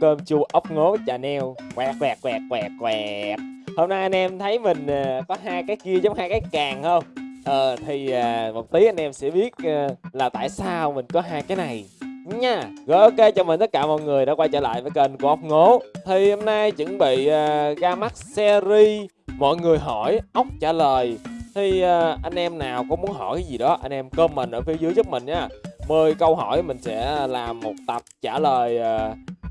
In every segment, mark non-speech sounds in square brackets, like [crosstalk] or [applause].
cơm chua ốc ngố chà neo. Quẹt quẹt quẹt quẹt quẹt. Hôm nay anh em thấy mình ờ, có hai cái kia giống hai cái càng không? Ờ thì ờ, một tí anh em sẽ biết ờ, là tại sao mình có hai cái này. Nha rồi ok chào mừng tất cả mọi người đã quay trở lại với kênh của ốc ngố. Thì hôm nay chuẩn bị uh, ra mắt series mọi người hỏi ốc trả lời. Thì anh em nào có muốn hỏi cái gì đó anh em comment ở phía dưới giúp mình nha. 10 câu hỏi mình sẽ làm một tập trả lời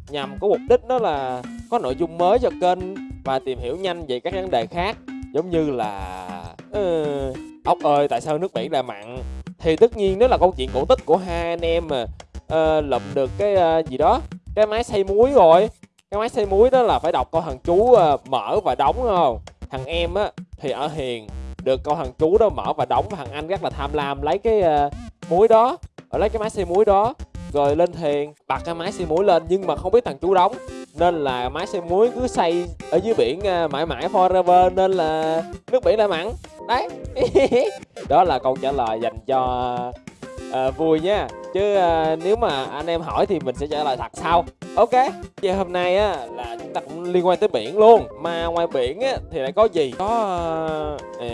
nhằm có mục đích đó là có nội dung mới cho kênh và tìm hiểu nhanh về các vấn đề khác giống như là uh, ốc ơi tại sao nước biển lại mặn? Thì tất nhiên đó là câu chuyện cổ tích của hai anh em mà uh, lụm được cái uh, gì đó cái máy xay muối rồi. Cái máy xay muối đó là phải đọc câu thằng chú uh, mở và đóng không? Thằng em á thì ở hiền được câu thằng chú đó mở và đóng và thằng anh rất là tham lam lấy cái uh, muối đó ở lấy cái máy xay muối đó rồi lên thuyền bật cái máy xay muối lên nhưng mà không biết thằng chú đóng. Nên là máy xay muối cứ xay ở dưới biển à, mãi mãi forever nên là nước biển lại mặn. Đấy. [laughs] Đó là câu trả lời dành cho à, vui nha. Chứ à, nếu mà anh em hỏi thì mình sẽ trả lời thật sau. Ok vậy hôm nay á là chúng ta cũng liên quan tới biển luôn. Mà ngoài biển á thì lại có gì? Có ờ,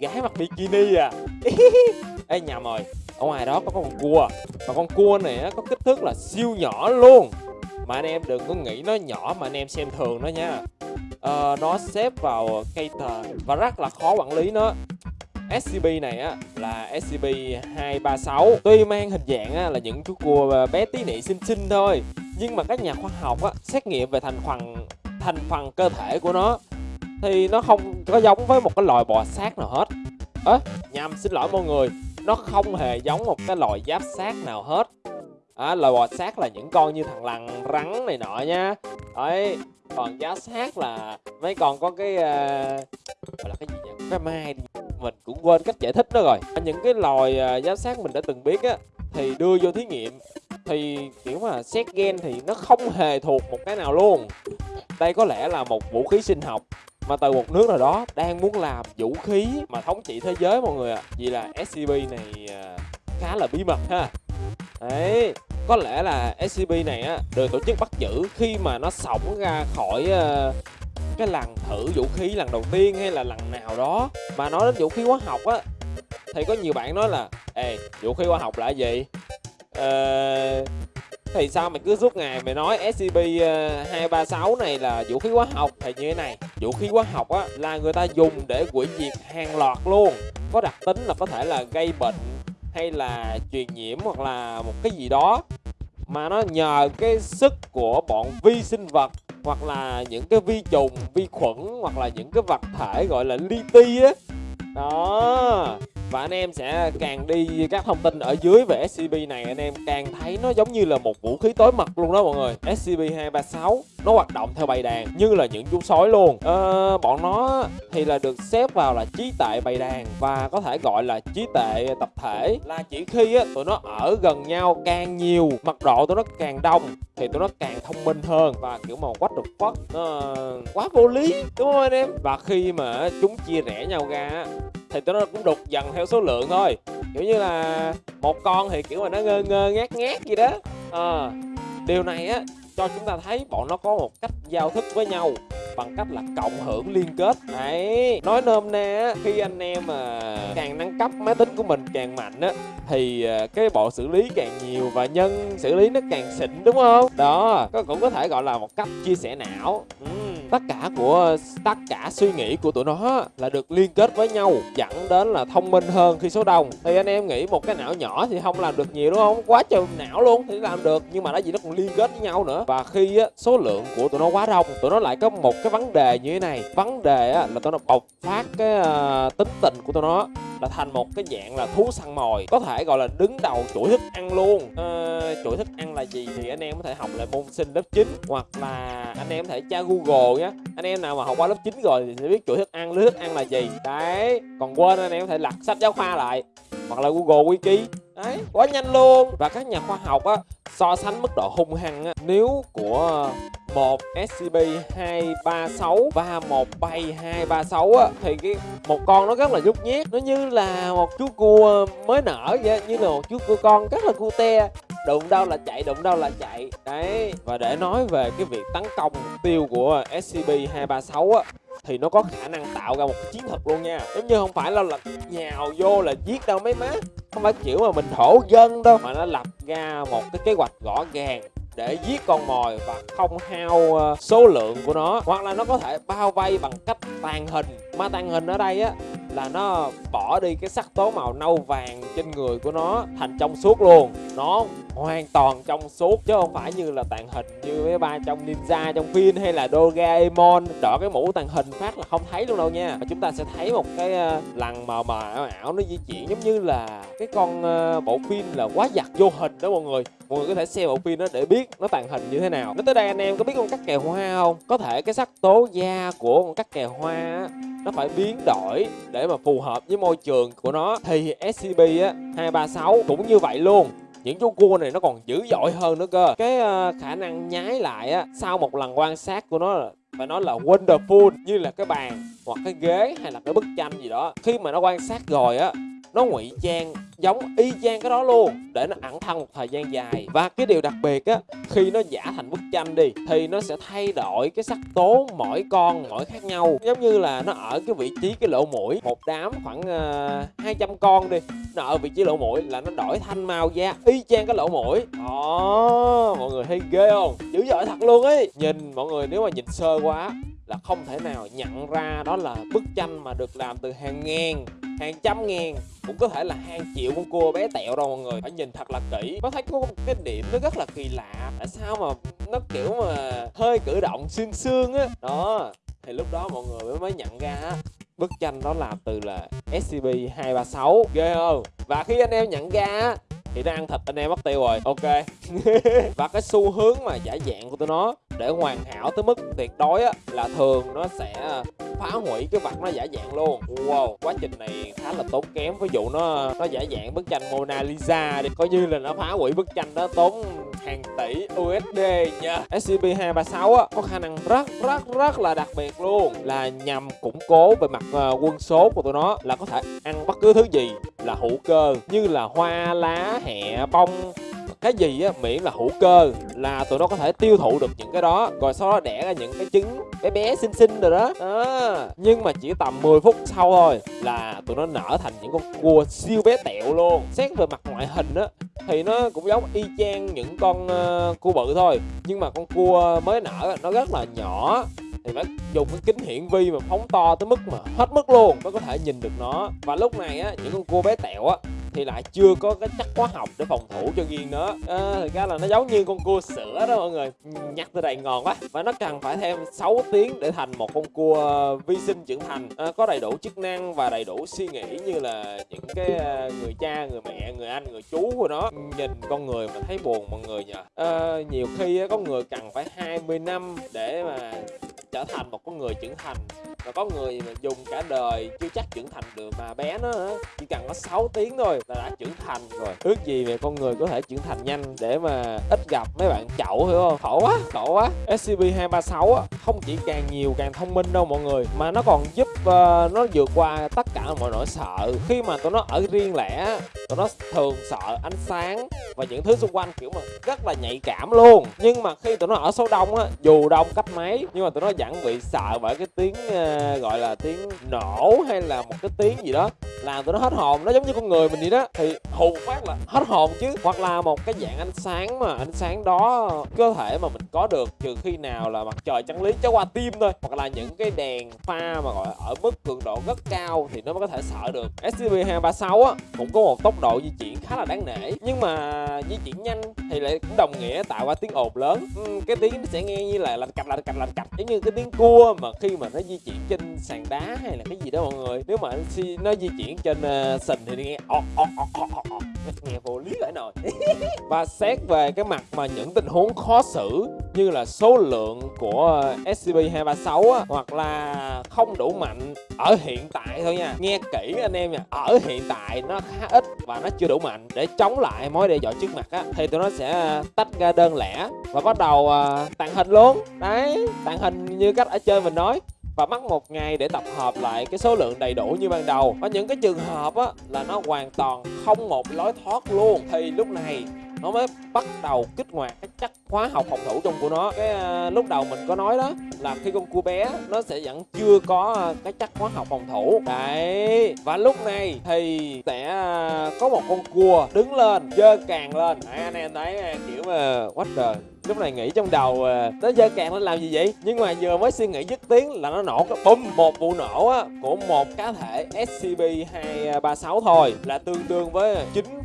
gái mặc bikini à. [laughs] Ê nhầm rồi ở ngoài đó có con cua. Và con cua này á có kích thước là siêu nhỏ luôn. Mà anh em đừng có nghĩ nó nhỏ mà anh em xem thường nó nha. À, nó xếp vào cây tờ và rất là khó quản lý nó. SCP này á là SCP-236 Tuy mang hình dạng á, là những chú cua ờ, bé tí nị xinh xinh thôi Nhưng mà các nhà khoa học á, xét nghiệm về thành phần thành phần cơ thể của nó Thì nó không có giống với một cái loài bò sát nào hết. Ơ, nhầm xin lỗi mọi người. Nó không hề giống một cái loài giáp sát nào hết. À, Loài bò sát là những con như thằng lằn rắn này nọ nha. Đấy, còn giáp sát là mấy con có cái uh, gọi là cái gì nhỉ? Cái mai đi. Mình cũng quên cách giải thích nó rồi. Những cái loài uh, giáp sát mình đã từng biết á thì đưa vô thí nghiệm. Thì kiểu mà xét gen thì nó không hề thuộc một cái nào luôn. Đây có lẽ là một vũ khí sinh học mà từ một nước nào đó đang muốn làm vũ khí mà thống trị thế giới mọi người ạ. À. vì là SCP này khá là bí mật ha. Đấy có lẽ là SCP này á được tổ chức bắt giữ khi mà nó sống ra khỏi à, cái lần thử vũ khí lần đầu tiên hay là lần nào đó. Mà nói đến vũ khí hóa học á thì có nhiều bạn nói là ê vũ khí hóa học là gì? Ờ, thì sao mày cứ suốt ngày mày nói SCP 236 à, này là vũ khí hóa học thì như thế này vũ khí hóa học á, là người ta dùng để hủy diệt hàng loạt luôn. Có đặc tính là có thể là gây bệnh hay là truyền nhiễm hoặc là một cái gì đó. Mà nó nhờ cái sức của bọn vi sinh vật hoặc là những cái vi trùng, vi khuẩn hoặc là những cái vật thể gọi là li ti á. Đó và anh em sẽ càng đi các thông tin ở dưới về SCP này anh em càng thấy nó giống như là một vũ khí tối mật luôn đó mọi người. SCP-236 nó hoạt động theo bầy đàn như là những chú sói luôn. Ờ, bọn nó thì là được xếp vào là trí tệ bầy đàn và có thể gọi là trí tệ tập thể. Là chỉ khi á, tụi nó ở gần nhau càng nhiều mật độ tụi nó càng đông thì tụi nó càng thông minh hơn và kiểu mà quách được quất nó quá vô lý đúng không anh em? Và khi mà chúng chia rẽ nhau ra thì tụi nó cũng đục dần theo số lượng thôi. Kiểu như là một con thì kiểu mà nó ngơ ngơ ngát ngát gì đó. À, điều này á cho chúng ta thấy bọn nó có một cách giao thức với nhau bằng cách là cộng hưởng liên kết. Đấy nói nôm na khi anh em mà càng nâng cấp máy tính của mình càng mạnh á thì ờ, cái bộ xử lý càng nhiều và nhân xử lý nó càng xịn đúng không? Đó cũng có thể gọi là một cách chia sẻ não. Ừ tất cả của tất cả suy nghĩ của tụi nó là được liên kết với nhau dẫn đến là thông minh hơn khi số đông. Thì anh em nghĩ một cái não nhỏ thì không làm được nhiều đúng không? Quá trời não luôn thì làm được nhưng mà nó gì nó còn liên kết với nhau nữa. Và khi á, số lượng của tụi nó quá đông tụi nó lại có một cái vấn đề như thế này. Vấn đề á, là tụi nó bộc phát cái uh, tính tình của tụi nó là thành một cái dạng là thú săn mồi có thể gọi là đứng đầu chuỗi thức ăn luôn. Ờ, chuỗi thức ăn là gì thì anh em có thể học lại môn sinh lớp 9 hoặc là anh em có thể tra google nhé anh em nào mà học qua lớp 9 rồi thì sẽ biết chuỗi thức ăn lưới thức ăn là gì. Đấy còn quên anh em có thể lật sách giáo khoa lại hoặc là google wiki. Đấy, quá nhanh luôn. Và các nhà khoa học á, so sánh mức độ hung hăng á, nếu của một SCP 236 và một bay 236 á, thì cái một con nó rất là nhút nhát. Nó như là một chú cua mới nở vậy như là một chú cua con rất là cute. Đụng đâu là chạy, đụng đâu là chạy. Đấy, và để nói về cái việc tấn công mục tiêu của SCP-236 á thì nó có khả năng tạo ra một chiến thuật luôn nha. Giống như không phải là, là nhào vô là giết đâu mấy má. Không phải kiểu mà mình thổ dân đâu mà nó lập ra một cái kế hoạch rõ ràng để giết con mồi và không hao ờ, số lượng của nó. Hoặc là nó có thể bao vây bằng cách tàn hình. Mà tàn hình ở đây á, là nó bỏ đi cái sắc tố màu nâu vàng trên người của nó thành trong suốt luôn. Nó hoàn toàn trong suốt chứ không phải như là tàn hình như mấy ba trong ninja, trong phim hay là doraemon. Đỏ cái mũ tàn hình phát là không thấy luôn đâu nha. Và chúng ta sẽ thấy một cái ờ, lằn mờ mờ ảo ảo nó di chuyển giống như là cái con ờ, bộ phim là quá giặt vô hình đó mọi người. Mọi người có thể xem bộ phim đó để biết nó tàn hình như thế nào. Nói tới đây anh em có biết con cắt kè hoa không? Có thể cái sắc tố da của con cắt kè hoa á, nó phải biến đổi để mà phù hợp với môi trường của nó. Thì scb á 236 cũng như vậy luôn. Những chú cua này nó còn dữ dội hơn nữa cơ. Cái uh, khả năng nhái lại á sau một lần quan sát của nó là phải nói là wonderful như là cái bàn hoặc cái ghế hay là cái bức tranh gì đó. Khi mà nó quan sát rồi á nó ngụy trang giống y chang cái đó luôn để nó ẩn thân một thời gian dài. Và cái điều đặc biệt á khi nó giả thành bức tranh đi thì nó sẽ thay đổi cái sắc tố mỗi con mỗi khác nhau. Giống như là nó ở cái vị trí cái lỗ mũi một đám khoảng ờ, uh, 200 con đi nó ở vị trí lỗ mũi là nó đổi thanh màu da y chang cái lỗ mũi. Đó mọi người thấy ghê không? Dữ dội thật luôn ấy. Nhìn mọi người nếu mà nhìn sơ quá là không thể nào nhận ra đó là bức tranh mà được làm từ hàng ngàn hàng trăm ngàn, cũng có thể là hàng triệu con cua bé tẹo đâu mọi người. Phải nhìn thật là kỹ. Có thấy có một cái điểm nó rất là kỳ lạ. Tại sao mà nó kiểu mà hơi cử động xương xương á? Đó, thì lúc đó mọi người mới mới nhận ra á, bức tranh đó làm từ là SCP 236 ghê không? Và khi anh em nhận ra thì nó ăn thịt anh em mất tiêu rồi. Ok. [laughs] Và cái xu hướng mà giả dạng của tụi nó để hoàn hảo tới mức tuyệt đối á, là thường nó sẽ phá hủy cái vật nó giả dạng luôn. Wow quá trình này khá là tốn kém. Ví dụ nó nó giả dạng bức tranh Mona Lisa đi. Coi như là nó phá hủy bức tranh đó tốn hàng tỷ USD nha. SCP-236 á có khả năng rất rất rất là đặc biệt luôn. Là nhằm củng cố về mặt uh, quân số của tụi nó. Là có thể ăn bất cứ thứ gì là hữu cơ. Như là hoa lá hẹ bông cái gì á miễn là hữu cơ là tụi nó có thể tiêu thụ được những cái đó. Rồi sau đó đẻ ra những cái trứng bé bé xinh xinh rồi đó. À, nhưng mà chỉ tầm 10 phút sau thôi là tụi nó nở thành những con cua siêu bé tẹo luôn. Xét về mặt ngoại hình á thì nó cũng giống y chang những con uh, cua bự thôi. Nhưng mà con cua mới nở nó rất là nhỏ. Thì phải dùng cái kính hiển vi mà phóng to tới mức mà hết mức luôn mới có thể nhìn được nó. Và lúc này á những con cua bé tẹo á thì lại chưa có cái chất hóa học để phòng thủ cho riêng nó à, thực ra là nó giống như con cua sữa đó mọi người nhắc tới đây ngon quá và nó cần phải thêm 6 tiếng để thành một con cua vi sinh trưởng thành. À, có đầy đủ chức năng và đầy đủ suy nghĩ như là những cái à, người cha người mẹ người anh người chú của nó. Nhìn con người mà thấy buồn mọi người nhờ. À, nhiều khi có người cần phải 20 năm để mà trở thành một con người trưởng thành và có người mà dùng cả đời, chưa chắc trưởng thành được mà bé nó chỉ cần có 6 tiếng thôi là đã trưởng thành rồi. Ước gì về con người có thể trưởng thành nhanh để mà ít gặp mấy bạn chậu, hiểu không? Khổ quá khổ quá. Scb 236 không chỉ càng nhiều càng thông minh đâu mọi người, mà nó còn giúp và nó vượt qua tất cả mọi nỗi sợ. Khi mà tụi nó ở riêng lẻ tụi nó thường sợ ánh sáng và những thứ xung quanh kiểu mà rất là nhạy cảm luôn. Nhưng mà khi tụi nó ở số đông á dù đông cách mấy nhưng mà tụi nó vẫn bị sợ bởi cái tiếng uh, gọi là tiếng nổ hay là một cái tiếng gì đó làm tụi nó hết hồn. Nó giống như con người mình vậy đó. Thì hù phát là hết hồn chứ. Hoặc là một cái dạng ánh sáng mà ánh sáng đó cơ thể mà mình có được trừ khi nào là mặt trời chân lý cho qua tim thôi. Hoặc là những cái đèn pha mà gọi ở ở mức cường độ rất cao thì nó mới có thể sợ được. SCP 236 á cũng có một tốc độ di chuyển khá là đáng nể. Nhưng mà di chuyển nhanh thì lại cũng đồng nghĩa tạo ra tiếng ồn lớn. Uhm, cái tiếng nó sẽ nghe như là lành cạch lành cạch lành cạch giống như cái tiếng cua mà khi mà nó di chuyển trên sàn đá hay là cái gì đó mọi người. Nếu mà nó di chuyển trên uh, sình thì nghe ọt ọt ọt ọt ọt nghe vô lý lại nồi. Và xét về cái mặt mà những tình huống khó xử như là số lượng của SCP-236 á, hoặc là không đủ mạnh ở hiện tại thôi nha. Nghe kỹ anh em nha ở hiện tại nó khá ít và nó chưa đủ mạnh để chống lại mối đe dọa trước mặt á thì tụi nó sẽ tách ra đơn lẻ và bắt đầu uh, tàng hình luôn. Đấy tàng hình như cách ở chơi mình nói và mất một ngày để tập hợp lại cái số lượng đầy đủ như ban đầu. Ở những cái trường hợp á, là nó hoàn toàn không một lối thoát luôn. Thì lúc này nó mới bắt đầu kích hoạt cái chất hóa học phòng thủ trong của nó. Cái ờ, lúc đầu mình có nói đó là khi con cua bé nó sẽ vẫn chưa có ờ, cái chất hóa học phòng thủ. Đấy và lúc này thì sẽ ờ, có một con cua đứng lên dơ càng lên. Đấy, anh em thấy kiểu mà quá trời lúc này nghĩ trong đầu nó dơ càng nó làm gì vậy? Nhưng mà vừa mới suy nghĩ dứt tiếng là nó nổ cái bum một vụ nổ á của một cá thể scp 236 thôi là tương đương với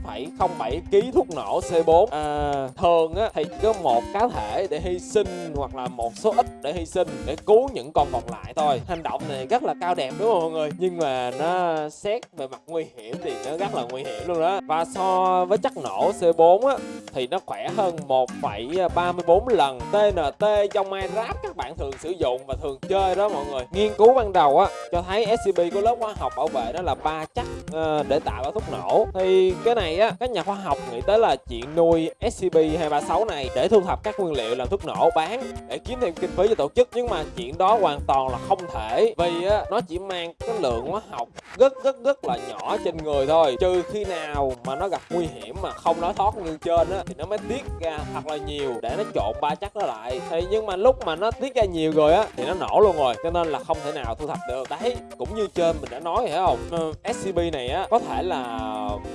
9,07 kg thuốc nổ c4 à, thường á thì có một cá thể để hy sinh hoặc là một số ít để hy sinh để cứu những con còn lại thôi. Hành động này rất là cao đẹp đúng không mọi người? Nhưng mà nó xét về mặt nguy hiểm thì nó rất là nguy hiểm luôn đó. Và so với chất nổ c4 á thì nó khỏe hơn 1,34 lần. TNT trong Minecraft các bạn thường sử dụng và thường chơi đó mọi người. Nghiên cứu ban đầu á cho thấy SCP có lớp hóa học bảo vệ đó là ba chất uh, để tạo ra thuốc nổ. Thì cái này á, các nhà khoa học nghĩ tới là chuyện nuôi SCP-236 này để thu thập các nguyên liệu làm thuốc nổ bán, để kiếm thêm kinh phí cho tổ chức. Nhưng mà chuyện đó hoàn toàn là không thể, vì á, nó chỉ mang cái lượng hóa học rất rất rất là nhỏ trên người thôi. Trừ khi nào mà nó gặp nguy hiểm mà không nói thoát như trên á, thì nó mới tiết ra thật là nhiều để nó trộn ba chắc nó lại. Thì nhưng mà lúc mà nó tiết ra nhiều rồi á, thì nó nổ luôn rồi, cho nên là không thể nào thu thập được. Đấy, cũng như trên mình đã nói phải không? Ừ, SCP scb này á, có thể là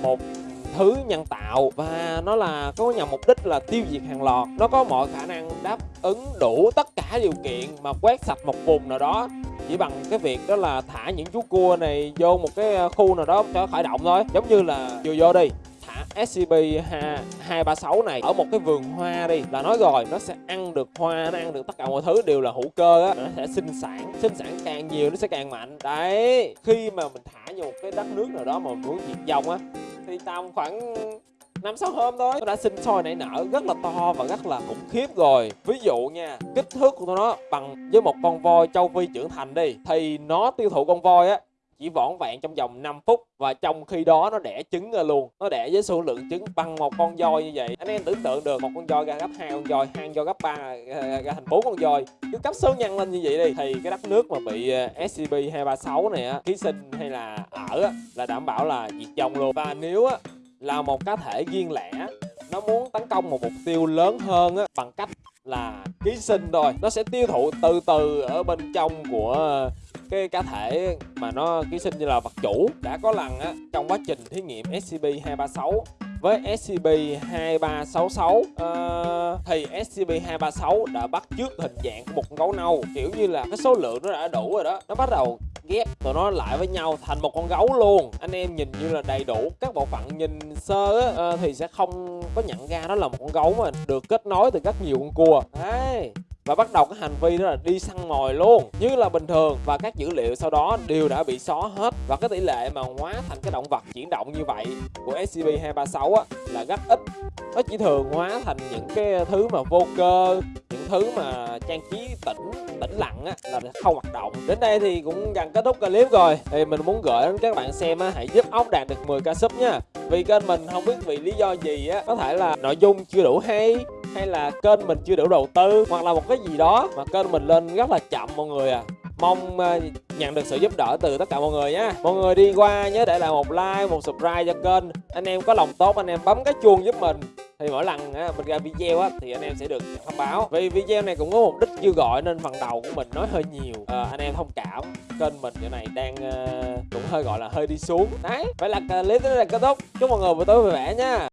một thứ nhân tạo và nó là có nhằm mục đích là tiêu diệt hàng loạt. Nó có mọi khả năng đáp ứng đủ tất cả điều kiện mà quét sạch một vùng nào đó. Chỉ bằng cái việc đó là thả những chú cua này vô một cái ờ, khu nào đó cho khởi động thôi. Giống như là vừa vô đi, thả SCP-236 này ở một cái vườn hoa đi là nói rồi, nó sẽ ăn được hoa, nó ăn được tất cả mọi thứ đều là hữu cơ á. Nó sẽ sinh sản sinh sản càng nhiều nó sẽ càng mạnh. Đấy, khi mà mình thả vô một cái đất nước nào đó mà mình muốn diệt vong á thì tầm khoảng năm sáu hôm thôi. Nó đã sinh sôi nảy nở rất là to và rất là khủng khiếp rồi. Ví dụ nha, kích thước của nó bằng với một con voi châu phi trưởng thành đi, thì nó tiêu thụ con voi á chỉ vỏn vẹn trong vòng 5 phút và trong khi đó nó đẻ trứng ra luôn. Nó đẻ với số lượng trứng bằng một con voi như vậy. Anh em tưởng tượng được một con voi ra gấp hai con voi hai con voi gấp ba ra thành bốn con voi. Cứ cấp số nhân lên như vậy đi. Thì cái đất nước mà bị scb scp 236 này á ký sinh hay là ở á, là đảm bảo là diệt vong luôn. Và nếu á, là một cá thể riêng lẻ nó muốn tấn công một mục tiêu lớn hơn á, bằng cách là ký sinh rồi, nó sẽ tiêu thụ từ từ ở bên trong của ờ, cái cá thể mà nó ký sinh như là vật chủ đã có lần á trong quá trình thí nghiệm SCP-236 với SCP-2366 uh, ờ, thì SCP-236 đã bắt chước hình dạng của một con gấu nâu kiểu như là cái số lượng nó đã đủ rồi đó. Nó bắt đầu ghép tụi nó lại với nhau thành một con gấu luôn. Anh em nhìn như là đầy đủ các bộ phận nhìn sơ á, uh, thì sẽ không có nhận ra nó là một con gấu mà được kết nối từ rất nhiều con cua. Đấy và bắt đầu cái hành vi đó là đi săn mồi luôn, như là bình thường. Và các dữ liệu sau đó đều đã bị xóa hết. Và cái tỷ lệ mà hóa thành cái động vật chuyển động như vậy của SCP-236 á, là rất ít. Nó chỉ thường hóa thành những cái thứ mà vô cơ, những thứ mà trang trí tĩnh tĩnh lặng á, là không hoạt động. Đến đây thì cũng gần kết thúc clip rồi. Thì mình muốn gửi đến các bạn xem á, hãy giúp ốc đạt được 10 ca sub nha. Vì kênh mình không biết vì lý do gì á, có thể là nội dung chưa đủ hay hay là kênh mình chưa đủ đầu tư hoặc là một cái gì đó mà kênh mình lên rất là chậm mọi người à. Mong ờ, nhận được sự giúp đỡ từ tất cả mọi người nhé mọi người đi qua nhớ để lại một like một subscribe cho kênh. Anh em có lòng tốt anh em bấm cái chuông giúp mình. Thì mỗi lần ờ, mình ra video á, thì anh em sẽ được thông báo. Vì video này cũng có mục đích kêu gọi nên phần đầu của mình nói hơi nhiều. À, anh em thông cảm. Kênh mình giờ này đang uh, cũng hơi gọi là hơi đi xuống. Đấy vậy là clip đến đây là kết thúc. Chúc mọi người buổi tối vui vẻ nha.